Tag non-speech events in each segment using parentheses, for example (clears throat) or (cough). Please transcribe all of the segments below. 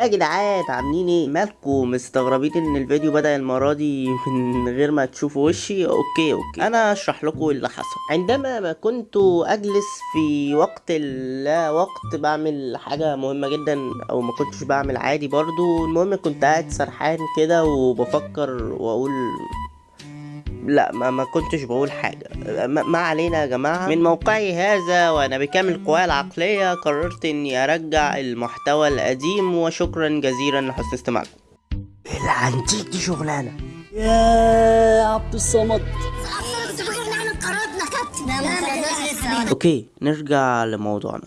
يا جدعان عاملين إيه؟ مالكم؟ مستغربين إن الفيديو بدأ المرة دي من غير ما تشوفوا وشي؟ okay okay. أنا اشرح لكم اللي حصل. عندما ما كنت أجلس في وقت لا وقت بعمل حاجة مهمة جدا أو ما كنتش بعمل عادي برضو. المهم كنت قاعد سرحان كده وبفكر وأقول لا ما, ما كنتش بقول حاجة. ما, ما علينا يا جماعة. من موقعي هذا وأنا بكامل قواي العقلية قررت إني أرجع المحتوى القديم وشكرا جزيلا لحسن استماعكم. العنتيك دي شغلانة. يا عبد الصمد. أوكي نرجع لموضوعنا.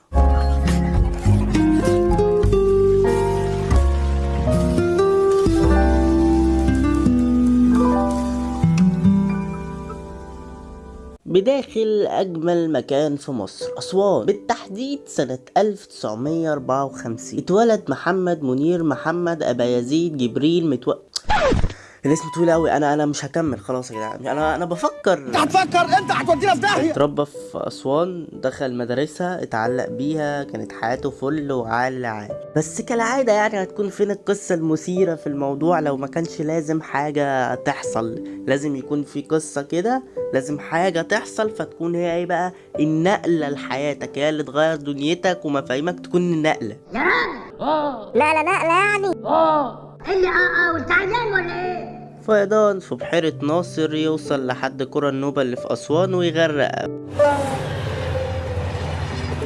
بداخل أجمل مكان في مصر أسوان بالتحديد سنة 1954 اتولد محمد منير محمد أبا يزيد جبريل متو... الاسم طويل أوي أنا أنا مش هكمل خلاص يا جدعان. أنا أنا بفكر. هتفكر أنت هتودينا في داهية. اتربى في أسوان دخل مدرسة اتعلق بيها كانت حياته فل وعال عال بس كالعادة يعني هتكون فين القصة المثيرة في الموضوع؟ لو ما كانش لازم حاجة تحصل لازم يكون في قصة كده لازم حاجة تحصل فتكون هي إيه بقى؟ النقلة لحياتك هي اللي تغير دنيتك ومفاهيمك تكون النقلة لا لا لا لا يعني اللي آه آه وانت عيان ولا إيه؟ فيضان في بحيرة ناصر يوصل لحد قرى النوبة اللي في أسوان ويغرق.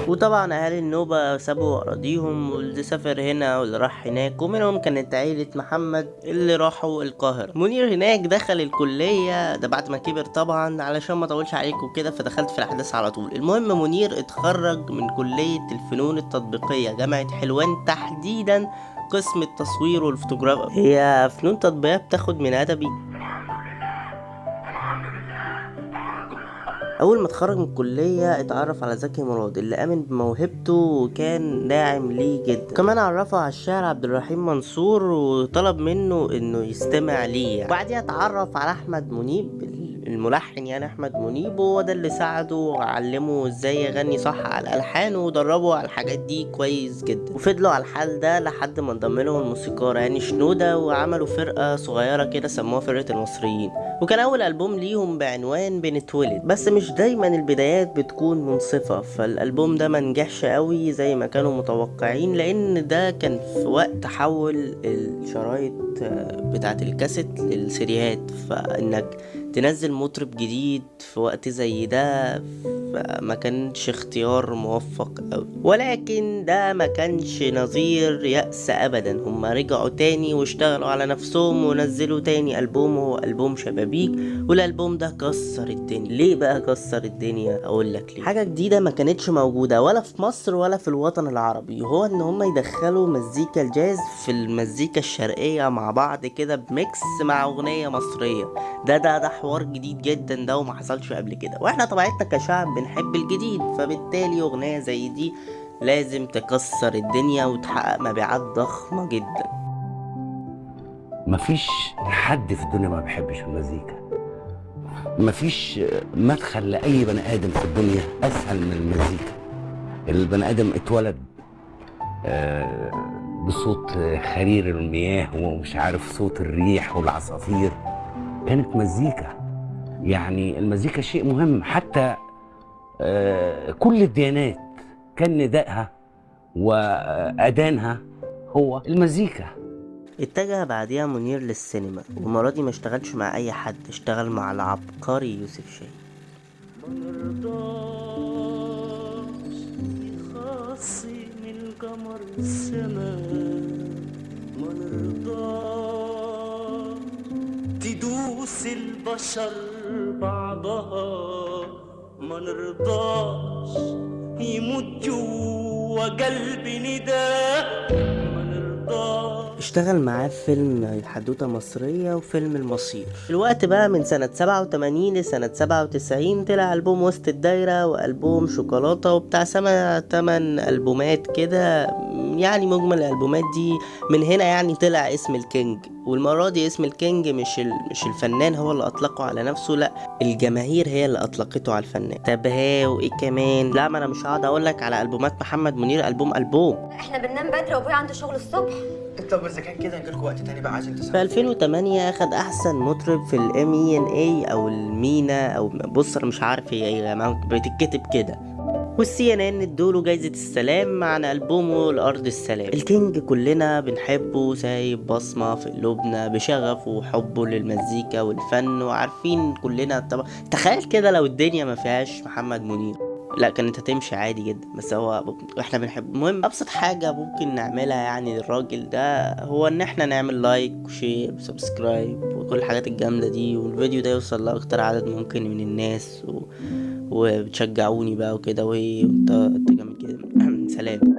وطبعا أهالي النوبة سابوا أراضيهم واللي سافر هنا واللي راح هناك ومنهم كانت عيلة محمد اللي راحوا القاهرة. منير هناك دخل الكلية ده بعد ما كبر طبعا علشان ما أطولش عليكم كده فدخلت في الأحداث على طول. المهم منير اتخرج من كلية الفنون التطبيقية جامعة حلوان تحديدا قسم التصوير والفوتوغرافيا هي فنون تطبيقية بتاخد من أدبي. أول ما اتخرج من الكلية اتعرف على زكي مراد اللي آمن بموهبته وكان داعم ليه جدا. كمان عرفه على الشاعر عبد الرحيم منصور وطلب منه إنه يستمع ليه يعني. بعديها اتعرف على أحمد منيب الملحن يعني أحمد منيب وهو ده اللي ساعده وعلمه إزاي يغني صح على الالحان ودربه على الحاجات دي كويس جدا. وفضلوا على الحال ده لحد ما انضم لهم الموسيقار يعني شنودة وعملوا فرقة صغيرة كده سموها فرقة المصريين. وكان أول ألبوم ليهم بعنوان بنتولد بس مش دايما البدايات بتكون منصفة. فالألبوم ده ما نجحش قوي زي ما كانوا متوقعين لأن ده كان في وقت تحول الشرايط بتاعت الكاسيت للسيريهات فإنك تنزل مطرب جديد في وقت زي ده فما كانش اختيار موفق أوي. ولكن ده ما كانش نظير يأس أبدا. هما رجعوا تاني واشتغلوا على نفسهم ونزلوا تاني ألبوم هو ألبوم شبابيك. والألبوم ده كسر الدنيا. ليه بقى كسر الدنيا؟ أقول لك ليه. حاجة جديدة ما كانتش موجودة ولا في مصر ولا في الوطن العربي هو إن هما يدخلوا مزيكا الجاز في المزيكا الشرقية مع بعض كده بميكس مع أغنية مصرية. ده ده ده حوار جديد جدا ده وما حصلش قبل كده. وإحنا طبيعتنا كشعب بنحب الجديد فبالتالي أغنية زي دي لازم تكسر الدنيا وتحقق مبيعات ضخمة جدا. مفيش حد في الدنيا ما بيحبش المزيكا. مفيش مدخل لأي بني آدم في الدنيا أسهل من المزيكا. البني آدم اتولد آه، بصوت خرير المياه ومش عارف صوت الريح والعصافير. كانت مزيكا. يعني المزيكا شيء مهم. حتى آه، كل الديانات كان ندائها وأذانها هو المزيكا. اتجه بعديها منير للسينما والمرة دي ما اشتغلش مع أي حد اشتغل مع العبقري يوسف شاهين من قمر السماء ما نرضاش تدوس البشر بعضها ما نرضاش يموت جوا قلبي نداء. ما اشتغل معاه في فيلم حدوتة مصرية وفيلم المصير. الوقت بقى من سنة 87 لسنة 97 طلع ألبوم وسط الدايرة وألبوم شوكولاتة وبتاع سما تمن ألبومات كده. يعني مجمل الألبومات دي. من هنا يعني طلع اسم الكينج. والمرة دي اسم الكينج مش ال... مش الفنان هو اللي أطلقه على نفسه لأ الجماهير هي اللي أطلقته على الفنان. طب ها وإيه كمان؟ لا ما أنا مش هقعد أقول لك على ألبومات محمد منير ألبوم ألبوم. إحنا بننام بدري وأبويا عنده شغل الصبح. طب إذا كان كده نجيلكوا وقت تاني بقى عايزين في تسمعوا 2008 اخد أحسن مطرب في ال MENA أو المينا أو بص أنا مش عارف هي إيه يا جماعة بتتكتب كده. وال CNN ادوله جايزة السلام عن ألبومه الأرض السلام. الكينج كلنا بنحبه سايب بصمة في قلوبنا بشغفه وحبه للمزيكا والفن وعارفين كلنا طبعا. تخيل كده لو الدنيا ما فيهاش محمد منير. لا كانت هتمشي عادي جدا. بس هو إحنا بنحب المهم أبسط حاجة ممكن نعملها يعني للراجل ده هو إن إحنا نعمل like و share و subscribe وكل الحاجات الجامدة دي. والفيديو ده يوصل لأكتر عدد ممكن من الناس و... وبتشجعوني بقى وكده. وانت أنت جامد كده (clears throat) سلام.